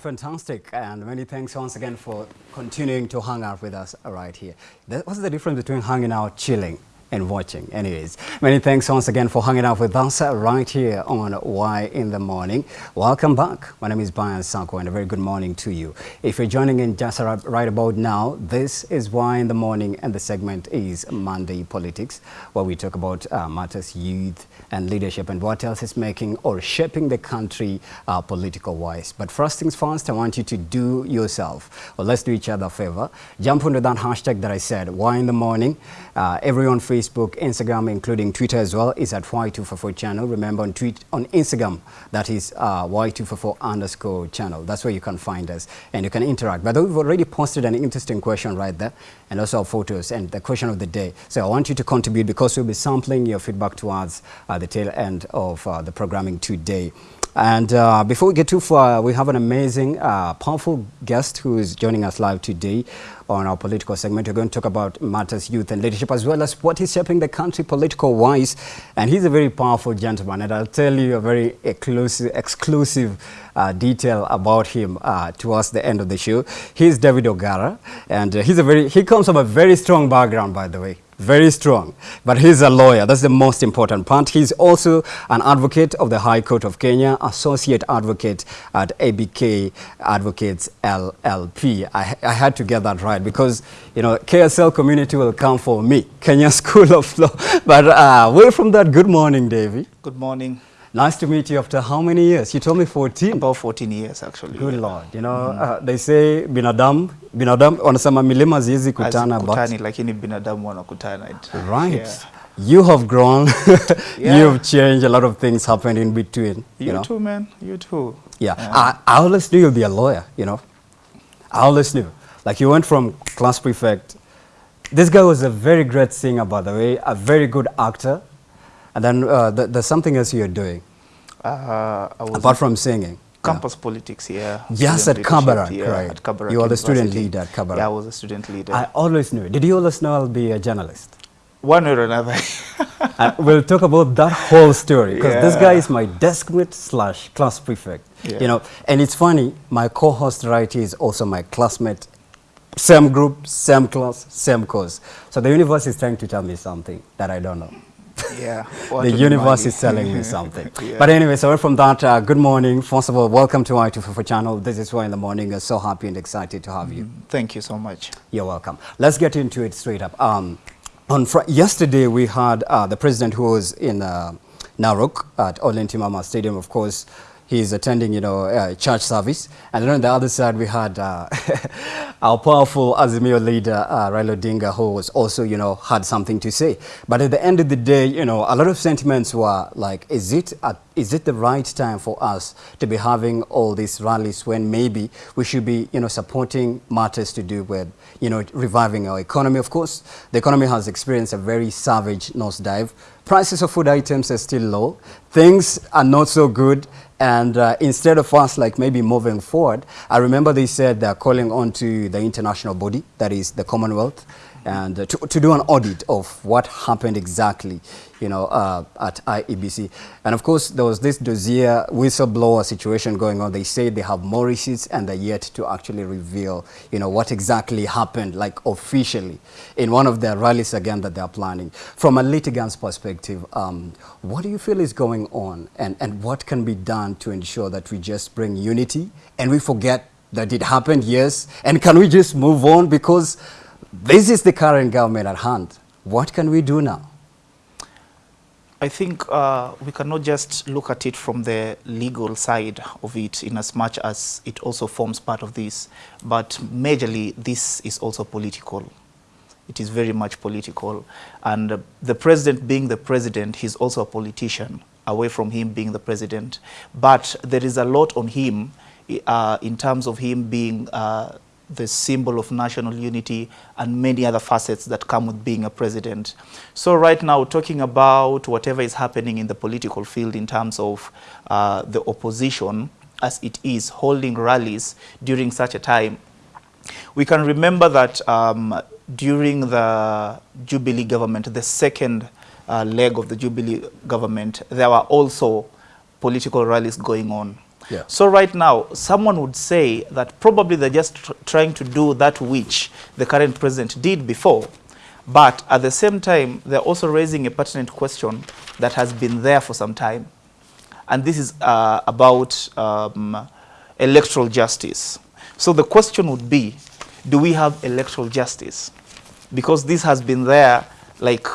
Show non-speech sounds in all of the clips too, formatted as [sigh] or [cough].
fantastic. And many thanks once again for continuing to hang out with us right here. What's the difference between hanging out, chilling, and watching. Anyways, many thanks once again for hanging out with us right here on Why in the Morning. Welcome back. My name is Brian Sanko and a very good morning to you. If you're joining in just right about now, this is Why in the Morning and the segment is Monday Politics, where we talk about uh, matters youth and leadership and what else is making or shaping the country uh, political-wise. But first things first, I want you to do yourself, or let's do each other a favor. Jump onto that hashtag that I said, Why in the Morning. Uh, everyone free Facebook, Instagram, including Twitter as well, is at Y244 channel. Remember on tweet on Instagram, that is uh, Y244 underscore channel. That's where you can find us and you can interact. But we've already posted an interesting question right there and also our photos and the question of the day. So I want you to contribute because we'll be sampling your feedback towards uh, the tail end of uh, the programming today. And uh, before we get too far, we have an amazing, uh, powerful guest who is joining us live today on our political segment. We're going to talk about matters youth and leadership as well as what is shaping the country political-wise. And he's a very powerful gentleman, and I'll tell you a very exclusive, exclusive uh, detail about him uh, towards the end of the show. He's David Ogara, and uh, he's a very, he comes from a very strong background, by the way very strong. But he's a lawyer. That's the most important part. He's also an advocate of the High Court of Kenya, associate advocate at ABK Advocates LLP. I, I had to get that right because, you know, KSL community will come for me, Kenya [laughs] School of Law. But uh, away from that, good morning, Davy. Good morning. Nice to meet you after how many years? You told me 14. About 14 years actually. Good yeah. Lord. You know, mm. uh, they say binadamu, binadamu wanasema milima ziwezi kutana kutani, but lakini binadamu wanakutana. Right. Yeah. You have grown. [laughs] yeah. You've changed a lot of things happened in between. You, you know? too, man. You too. Yeah. yeah. I, I always knew you'd be a lawyer, you know. I always knew. Like you went from class prefect. This guy was a very great singer, by the way, a very good actor. And then uh, th there's something else you're doing. Uh, Apart from singing. Campus yeah. politics, here. Yes, at Kabarak, yeah, right. At Kabarak you are the student leader at Kabarak. Yeah, I was a student leader. I always knew. Did you always know I'll be a journalist? One or another. we'll talk about that whole story because yeah. this guy is my desk mate slash class prefect. Yeah. You know, and it's funny. My co-host right here is also my classmate. Same group, same class, same course. So the universe is trying to tell me something that I don't know. Yeah. [laughs] the universe is telling me [laughs] something. yeah. But anyway, so from that, uh, good morning. First of all, welcome to i244 channel. This is why in the morning. I'm so happy and excited to have you. Mm, thank you so much. You're welcome. Let's get into it straight up. Um, on yesterday, we had uh, the president who was in uh, Narok at Ole Ntimama Stadium, of course, he's attending, you know, uh, church service. And then on the other side, we had uh, [laughs] our powerful Azimio leader, uh, Raila Odinga, who was also, you know, had something to say. But at the end of the day, you know, a lot of sentiments were like, is it, a, is it the right time for us to be having all these rallies when maybe we should be, you know, supporting matters to do with, you know, reviving our economy? Of course, the economy has experienced a very savage nosedive. Prices of food items are still low. Things are not so good and uh, instead of us like maybe moving forward, I remember they said they're calling on to the international body, that is the Commonwealth, and uh, to, to do an audit of what happened exactly you know, uh, at IEBC. And of course, there was this dossier whistleblower situation going on. They say they have more receipts and they're yet to actually reveal, you know, what exactly happened, like officially, in one of their rallies again that they're planning. From a litigant's perspective, um, what do you feel is going on and, and what can be done to ensure that we just bring unity and we forget that it happened, yes, and can we just move on because this is the current government at hand. What can we do now? I think uh, we cannot just look at it from the legal side of it in as much as it also forms part of this. But majorly, this is also political. It is very much political. And uh, the president being the president, he's also a politician, away from him being the president. But there is a lot on him uh, in terms of him being uh, the symbol of national unity and many other facets that come with being a president. So right now, talking about whatever is happening in the political field in terms of uh, the opposition as it is holding rallies during such a time, we can remember that um, during the Jubilee government, the second uh, leg of the Jubilee government, there were also political rallies going on. Yeah. So right now, someone would say that probably they're just tr trying to do that which the current president did before. But at the same time, they're also raising a pertinent question that has been there for some time. And this is uh, about um, electoral justice. So the question would be, do we have electoral justice? Because this has been there like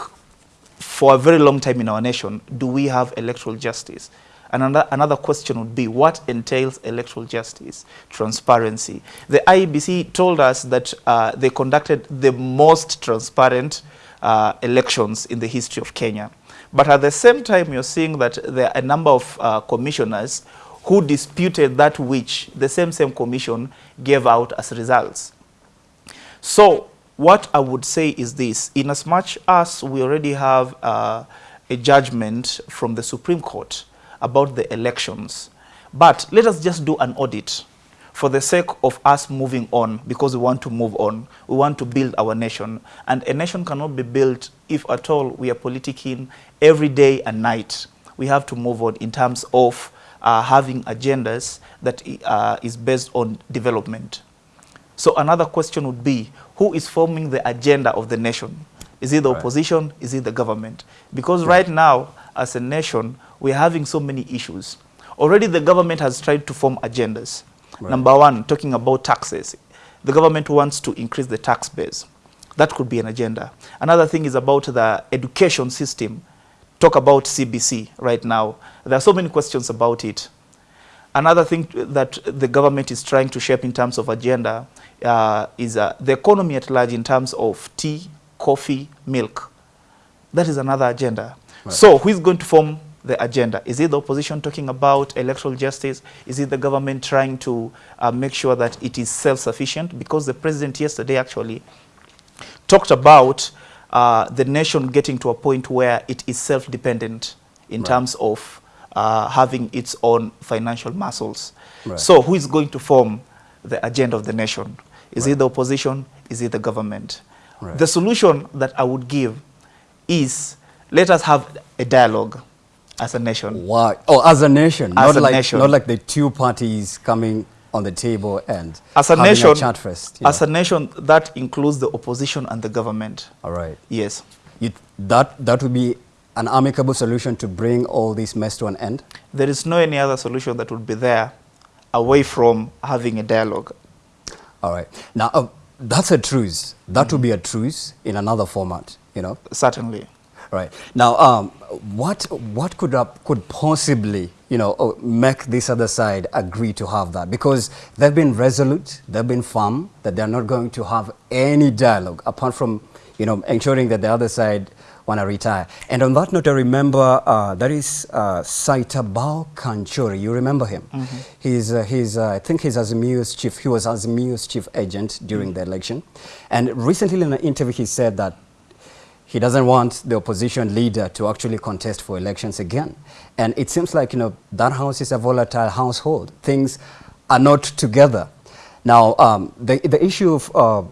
for a very long time in our nation. Do we have electoral justice? And another, question would be, what entails electoral justice? Transparency. The IEBC told us that uh, they conducted the most transparent uh, elections in the history of Kenya. But at the same time, you're seeing that there are a number of uh, commissioners who disputed that which the same same commission gave out as results. So what I would say is this, in as much as we already have uh, a judgment from the Supreme Court about the elections, but let us just do an audit for the sake of us moving on because we want to move on. We want to build our nation. And a nation cannot be built if at all we are politicking every day and night. We have to move on in terms of uh, having agendas that uh, is based on development. So another question would be, who is forming the agenda of the nation? Is it the right. opposition? Is it the government? Because right now, as a nation, we're having so many issues. Already the government has tried to form agendas. Right. Number one, talking about taxes. The government wants to increase the tax base. That could be an agenda. Another thing is about the education system. Talk about CBC right now. There are so many questions about it. Another thing that the government is trying to shape in terms of agenda uh, is uh, the economy at large in terms of tea, coffee, milk. That is another agenda. Right. So who is going to form the agenda? Is it the opposition talking about electoral justice? Is it the government trying to uh, make sure that it is self-sufficient? Because the president yesterday actually talked about uh, the nation getting to a point where it is self-dependent in right. terms of uh, having its own financial muscles. Right. So who is going to form the agenda of the nation? Is right. it the opposition? Is it the government? The solution that I would give is let us have a dialogue as a nation. Why? Oh, as a nation, as not a like nation. not like the two parties coming on the table and as a nation, a chat first. As know. a nation, that includes the opposition and the government. All right. Yes. You, that that would be an amicable solution to bring all this mess to an end. There is no any other solution that would be there away from having a dialogue. All right. Now, uh, that's a truce. That mm -hmm. would be a truce in another format, you know? Certainly. Right. Now, um, what, what could, uh, could possibly, you know, uh, make this other side agree to have that? Because they've been resolute, they've been firm, that they're not going to have any dialogue apart from, you know, ensuring that the other side want to retire. And on that note, I remember uh, that is uh, Saitabao Kanchory. You remember him? Mm -hmm. He's, uh, he's uh, I think he's Azimio's chief. He was Azimio's chief agent during mm -hmm. the election. And recently in an interview, he said that he doesn't want the opposition leader to actually contest for elections again. And it seems like, you know, that house is a volatile household. Things are not together. Now, um, the, the issue of uh,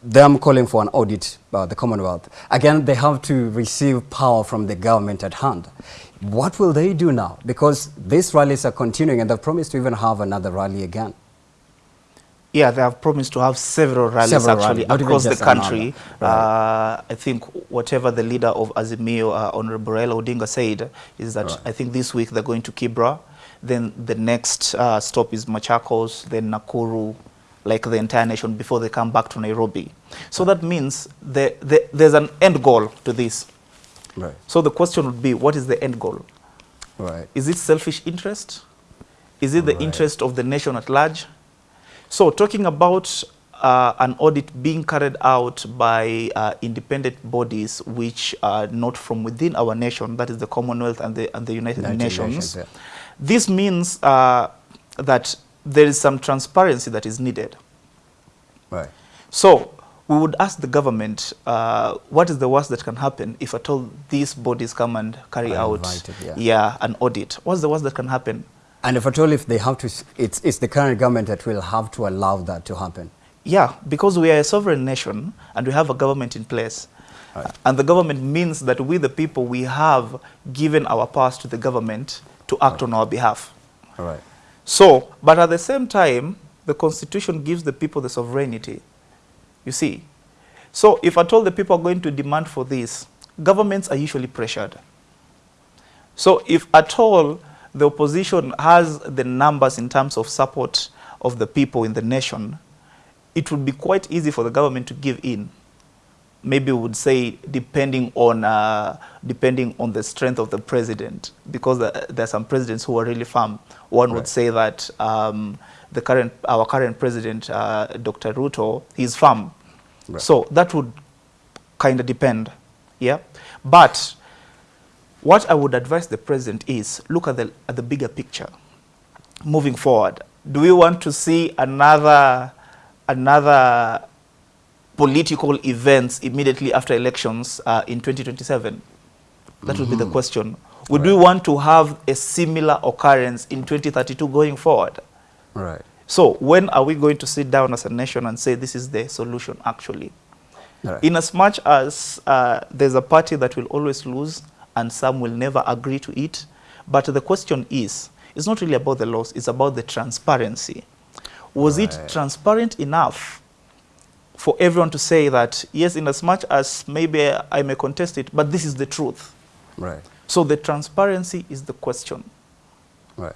them calling for an audit, uh, the Commonwealth, again, they have to receive power from the government at hand. What will they do now? Because these rallies are continuing and they've promised to even have another rally again. Yeah, they have promised to have several rallies several actually rally, across the country. Right. Uh, I think whatever the leader of Azimio, uh, Honorable Raila Odinga said, is that right. I think this week they're going to Kibra. Then the next uh, stop is Machakos, then Nakuru, like the entire nation before they come back to Nairobi. So right. that means the, the, there's an end goal to this. Right. So the question would be, what is the end goal? Right. Is it selfish interest? Is it the interest of the nation at large? So talking about uh, an audit being carried out by uh, independent bodies which are not from within our nation, that is the Commonwealth and the, and the United, United Nations. Nations yeah. This means uh, that there is some transparency that is needed. Right. So we would ask the government, uh, what is the worst that can happen if at all these bodies come and carry out invited, yeah. yeah. an audit? What's the worst that can happen? And if at all, if they have to, it's, it's the current government that will have to allow that to happen. Yeah, because we are a sovereign nation and we have a government in place. Right. And the government means that we, the people, we have given our powers to the government to act right. on our behalf. All right. So, but at the same time, the constitution gives the people the sovereignty. You see? So if at all the people are going to demand for this, governments are usually pressured. So if at all the opposition has the numbers in terms of support of the people in the nation, it would be quite easy for the government to give in. Maybe we would say depending on, uh, depending on the strength of the president, because uh, there are some presidents who are really firm. One right. would say that um, the current, our current president, uh, Dr. Ruto, is firm. Right. So that would kind of depend, yeah? But what I would advise the president is look at the, at the bigger picture moving forward. Do we want to see another, another political events immediately after elections uh, in 2027? That mm -hmm. would be the mm-hmm. question. Would right. we want to have a similar occurrence in 2032 going forward? Right. So when are we going to sit down as a nation and say this is the solution actually? Right. In as much as uh, there's a party that will always lose and some will never agree to it, but the question is, it's not really about the laws, it's about the transparency. Was right. it transparent enough for everyone to say that, yes, in as much as maybe I may contest it, but this is the truth. Right. So the transparency is the question. Right.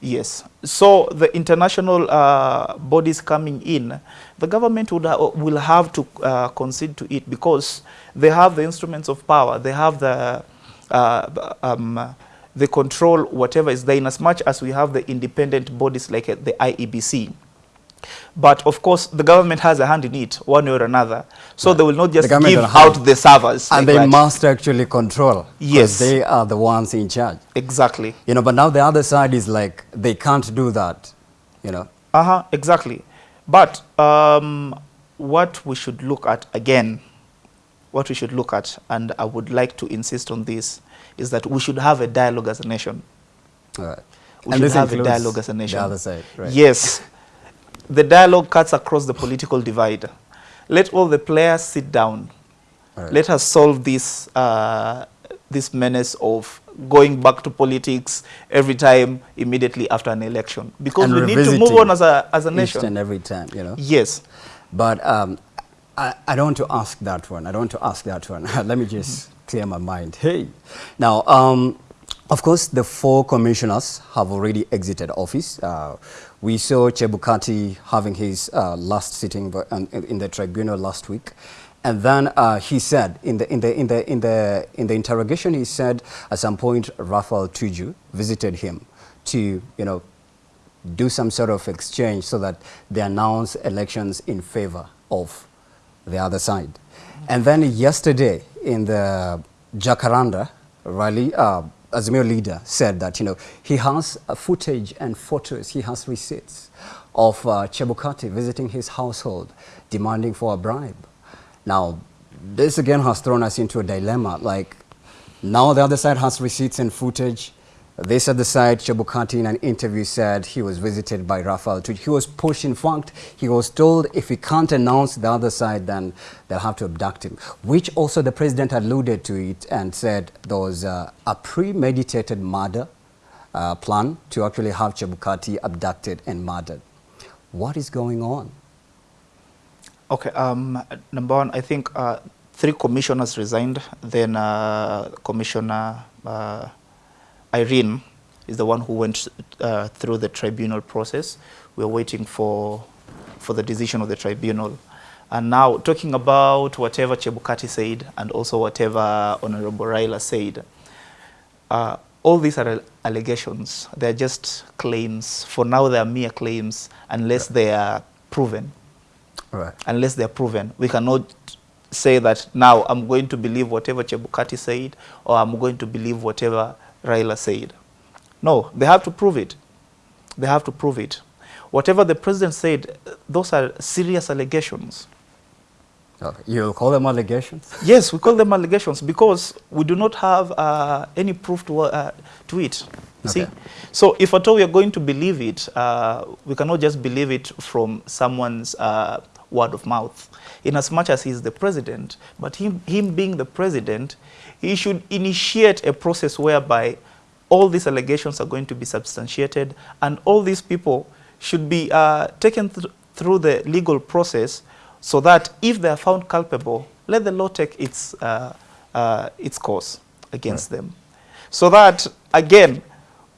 Yes. So the international uh, bodies coming in, the government would ha will have to uh, concede to it because they have the instruments of power. They have the uh, um, they control whatever is there in as much as we have the independent bodies like the IEBC. But of course, the government has a hand in it, one way or another. So they will not just give out the servers. And like they that. must actually control. Yes. They are the ones in charge. Exactly. You know, but now the other side is like, they can't do that, you know. Uh-huh, exactly. But um, what we should look at, again, what we should look at, and I would like to insist on this, is that we should have a dialogue as a nation. All right. We and should have a dialogue as a nation. The other side, right. Yes. the dialogue cuts across the political divide. Let all the players sit down. Right. Let us solve this, uh, this menace of going back to politics every time immediately after an election. Because and we need to move on as a, as a nation. And every time, you know. Yes. But um, I, I don't want to ask that one. I don't want to ask that one. [laughs] Let me just clear my mind. Hey. Now, um, of course, the four commissioners have already exited office. Uh, we saw Chebukati having his uh, last sitting in the tribunal last week. And then uh, he said, in the, in, the, in, the, in, the, in the interrogation, he said at some point Raphael Tuju visited him to, you know, do some sort of exchange so that they announce elections in favor of the other side. And then yesterday in the Jacaranda rally, uh, Azimio leader said that, you know, he has footage and photos, he has receipts of uh, Chebukati visiting his household, demanding for a bribe. Now, this again has thrown us into a dilemma. Like, now the other side has receipts and footage. This other side, Chebukati in an interview said he was visited by Raphael He was pushed, in fact, he was told if he can't announce the other side, then they'll have to abduct him, which also the president alluded to it and said there was uh, a premeditated murder uh, plan to actually have Chebukati abducted and murdered. What is going on? Okay, um, number one, I think uh, three commissioners resigned, then uh, Commissioner uh, Irene is the one who went uh, through the tribunal process. We're waiting for, for the decision of the tribunal. And now talking about whatever Chebukati said and also whatever Honorable Raila said, uh, all these are allegations. They're just claims. For now, they are mere claims unless right. they are proven. Right. Unless they are proven. We cannot say that now I'm going to believe whatever Chebukati said or I'm going to believe whatever Raila said. No, they have to prove it. They have to prove it. Whatever the president said, those are serious allegations. You call them allegations? [laughs] Yes, we call them allegations because we do not have uh, any proof to, uh, to it. Okay. See? So if at all we are going to believe it, uh, we cannot just believe it from someone's uh, word of mouth. In as much as he's the president, but him, him being the president, he should initiate a process whereby all these allegations are going to be substantiated and all these people should be uh, taken th through the legal process so that if they are found culpable, let the law take its, uh, uh, its course against right. them. So that, again,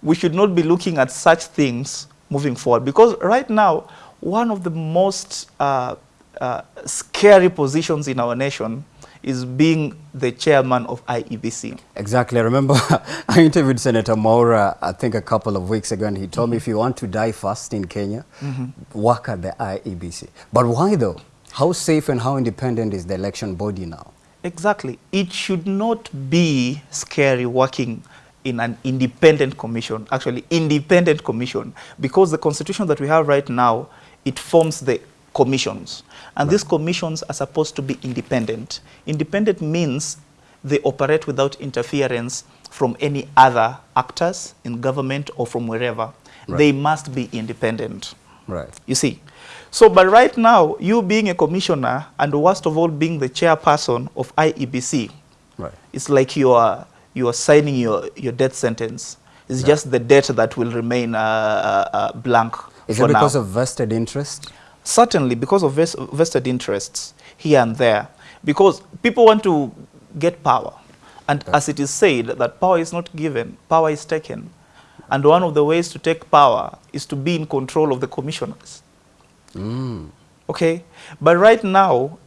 we should not be looking at such things moving forward. Because right now, one of the most uh, uh, scary positions in our nation is being the chairman of IEBC. Exactly. I remember [laughs] I interviewed Senator Maura, I think a couple of weeks ago, and he told mm -hmm. me if you want to die fast in Kenya, mm -hmm. work at the IEBC. But why though? How safe and how independent is the election body now? Exactly. It should not be scary working in an independent commission, actually independent commission, because the constitution that we have right now, it forms the commissions. And right. these commissions are supposed to be independent. Independent means they operate without interference from any other actors in government or from wherever. Right. They must be independent. Right. You see. So, but right now, you being a commissioner and worst of all being the chairperson of IEBC, right. it's like you are you are signing your, your death sentence. It's yeah. just the debt that will remain uh, uh, uh blank Is it because now. of vested interest? Certainly, because of ves vested interests here and there. Because people want to get power. And as it is said, that power is not given, power is taken. And one of the ways to take power is to be in control of the commissioners. Mm. Okay? But right now,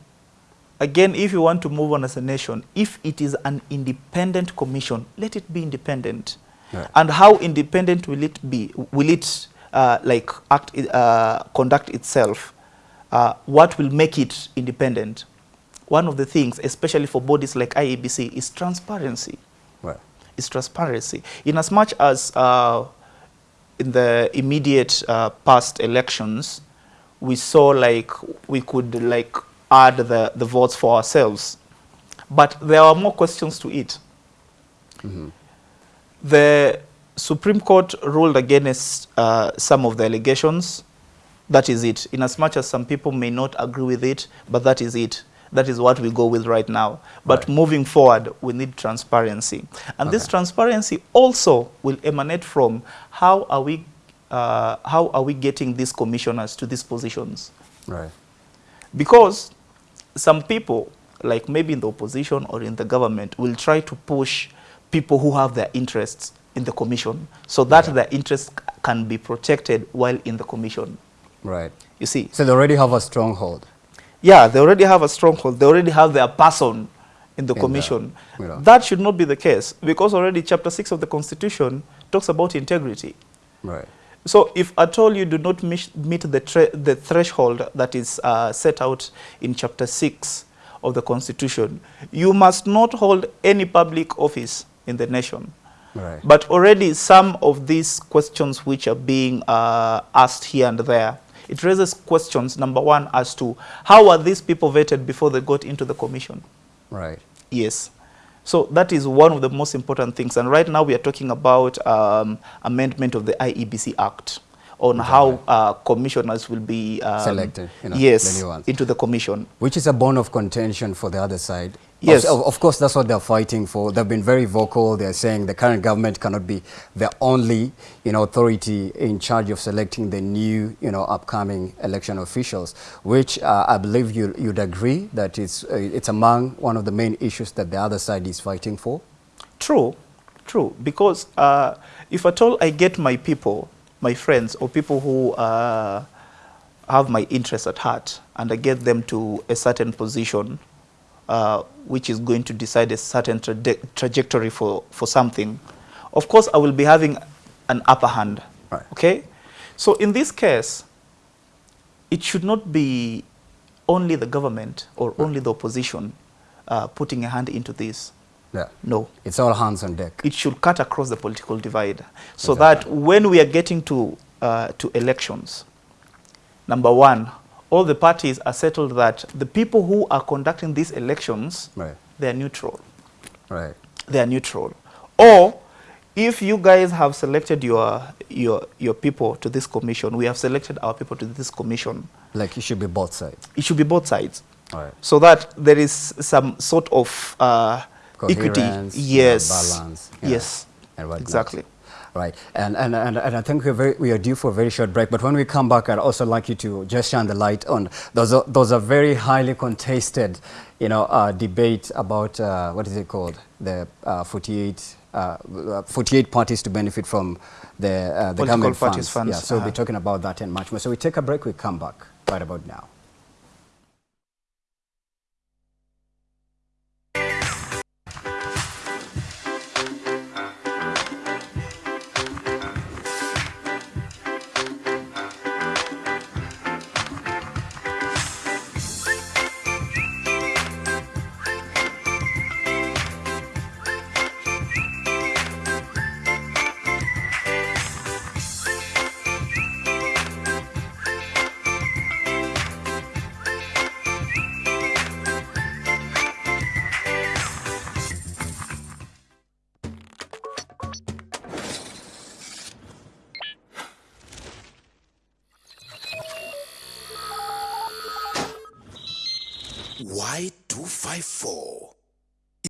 again, if you want to move on as a nation, if it is an independent commission, let it be independent. Yeah. And how independent will it be? Will it uh, like act, uh, conduct itself? Uh, what will make it independent? One of the things, especially for bodies like IEBC, is transparency. Right. Is transparency. In as much as uh, in the immediate uh, past elections, we saw like we could like add the, the votes for ourselves. But there are more questions to it. Mm -hmm. The Supreme Court ruled against uh, some of the allegations. That is it. In as much as some people may not agree with it, but that is it. That is what we go with right now. But right. moving forward, we need transparency. And okay. this transparency also will emanate from how are we, uh, how are we getting these commissioners to these positions? Right. Because some people, like maybe in the opposition or in the government, will try to push people who have their interests in the commission so that yeah. their interests can be protected while in the commission. Right. You see? So they already have a stronghold. Yeah, they already have a stronghold. They already have their person in the in commission. The, you know. That should not be the case because already chapter 6 of the constitution talks about integrity. Right. So if at all you do not meet the, the threshold that is uh, set out in chapter 6 of the constitution, you must not hold any public office in the nation. Right. But already some of these questions which are being uh, asked here and there, it raises questions, number one, as to how are these people vetted before they got into the commission? Right. Yes. So that is one of the most important things. And right now we are talking about um, amendment of the IEBC Act on okay. how uh, commissioners will be um, selected. You know, yes, into the commission. Which is a bone of contention for the other side. Yes. Of, of, course, that's what they're fighting for. They've been very vocal. They're saying the current government cannot be the only, you know, authority in charge of selecting the new, you know, upcoming election officials, which uh, I believe you, you'd agree that it's, uh, it's among one of the main issues that the other side is fighting for? True, true. Because uh, if at all I get my people, my friends, or people who uh, have my interest at heart, and I get them to a certain position, uh, which is going to decide a certain tra trajectory for, for something, of course I will be having an upper hand. Right. Okay? So in this case, it should not be only the government or right. only the opposition uh, putting a hand into this. Yeah. No. It's all hands on deck. It should cut across the political divide so exactly. that when we are getting to, uh, to elections, number one, all the parties are settled that the people who are conducting these elections, right. they are neutral. Right. They are neutral. Or if you guys have selected your, your, your people to this commission, we have selected our people to this commission. Like it should be both sides. It should be both sides. Right. So that there is some sort of uh, equity. Yes. balance. Yes. exactly. Right, and, and, and, and I think we're very, we are due for a very short break, but when we come back, I'd also like you to just shine the light on, those are, those are very highly contested, you know, uh, debate about, uh, what is it called, the uh, 48, uh, 48 parties to benefit from the, uh, the government funds. funds. Yeah, so we'll be talking about that and much more. So we take a break, we come back right about now.